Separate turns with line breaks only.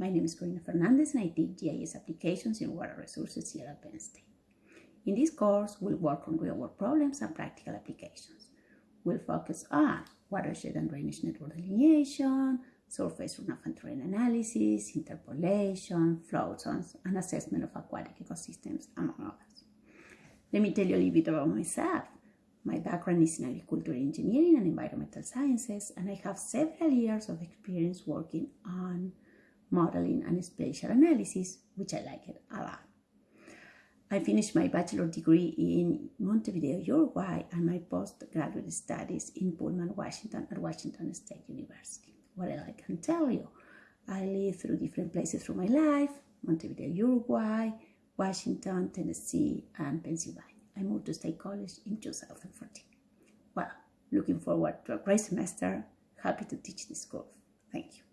My name is Corina Fernandez and I teach GIS applications in water resources here at Penn State. In this course, we'll work on real-world problems and practical applications. We'll focus on watershed and drainage network delineation, surface runoff and terrain analysis, interpolation, flow zones, and assessment of aquatic ecosystems, among others. Let me tell you a little bit about myself. My background is in agricultural engineering and environmental sciences, and I have several years of experience working on modeling and spatial analysis, which I like it a lot. I finished my bachelor degree in Montevideo, Uruguay, and my postgraduate studies in Pullman, Washington, at Washington State University. What else I can tell you? I lived through different places through my life Montevideo, Uruguay, Washington, Tennessee, and Pennsylvania. I moved to State College in 2014. Well, looking forward to a great semester. Happy to teach this course. Thank you.